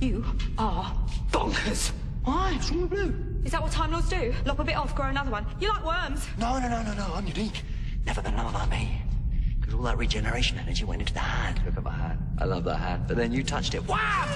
You are bonkers. Why? What's wrong with Blue? Is that what Time Lords do? Lop a bit off, grow another one. You like worms. No, no, no, no, no. I'm unique. Never been another like me. Because all that regeneration energy went into the hand. Look at my hand. I love that hand. But then you touched it. Wow!